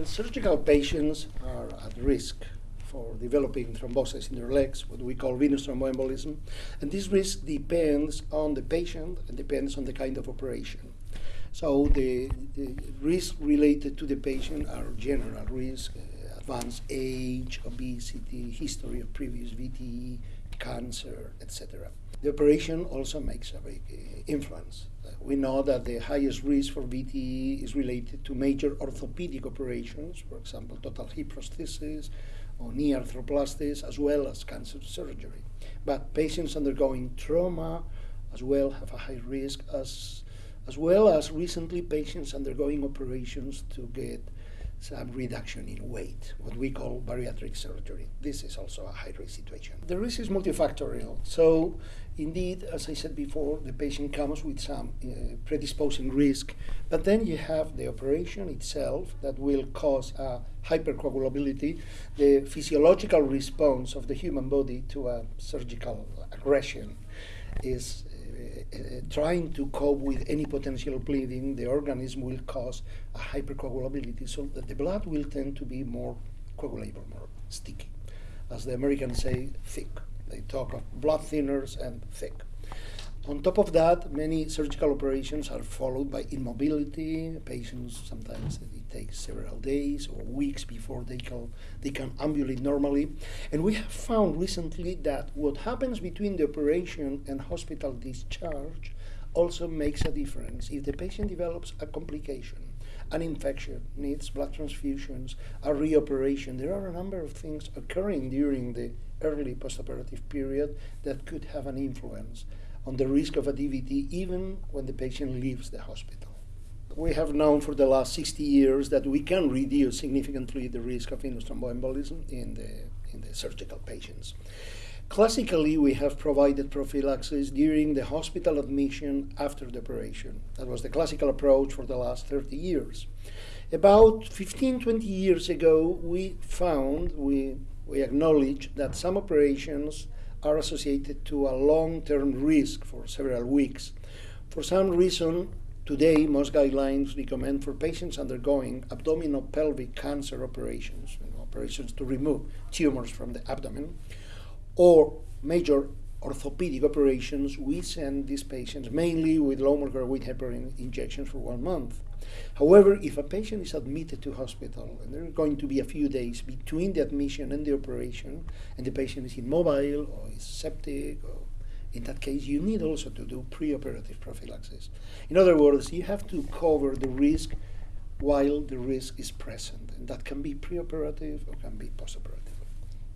Well, surgical patients are at risk for developing thrombosis in their legs, what we call venous thromboembolism. And this risk depends on the patient and depends on the kind of operation. So the, the risks related to the patient are general risk, uh, advanced age, obesity, history of previous VTE, cancer, etc. The operation also makes a big uh, influence. Uh, we know that the highest risk for VTE is related to major orthopedic operations, for example, total hip prosthesis or knee arthroplasties, as well as cancer surgery. But patients undergoing trauma as well have a high risk, as, as well as recently patients undergoing operations to get some reduction in weight, what we call bariatric surgery. This is also a high risk situation. The risk is multifactorial. So, indeed, as I said before, the patient comes with some uh, predisposing risk, but then you have the operation itself that will cause hypercoagulability, the physiological response of the human body to a surgical aggression is uh, trying to cope with any potential bleeding, the organism will cause a hypercoagulability so that the blood will tend to be more coagulable, more sticky. As the Americans say, thick. They talk of blood thinners and thick. On top of that, many surgical operations are followed by immobility. Patients sometimes it takes several days or weeks before they can they can ambulate normally. And we have found recently that what happens between the operation and hospital discharge also makes a difference. If the patient develops a complication, an infection, needs blood transfusions, a reoperation, there are a number of things occurring during the early postoperative period that could have an influence on the risk of a DVT even when the patient leaves the hospital. We have known for the last 60 years that we can reduce significantly the risk of venous thromboembolism in the, in the surgical patients. Classically, we have provided prophylaxis during the hospital admission after the operation. That was the classical approach for the last 30 years. About 15, 20 years ago, we found, we, we acknowledged that some operations are associated to a long-term risk for several weeks. For some reason, today most guidelines recommend for patients undergoing abdominal pelvic cancer operations, you know, operations to remove tumors from the abdomen, or major orthopedic operations, we send these patients mainly with low molecular weight heparin injections for one month. However, if a patient is admitted to hospital and there are going to be a few days between the admission and the operation, and the patient is immobile or is septic, or in that case, you need also to do preoperative prophylaxis. In other words, you have to cover the risk while the risk is present, and that can be preoperative or can be postoperative.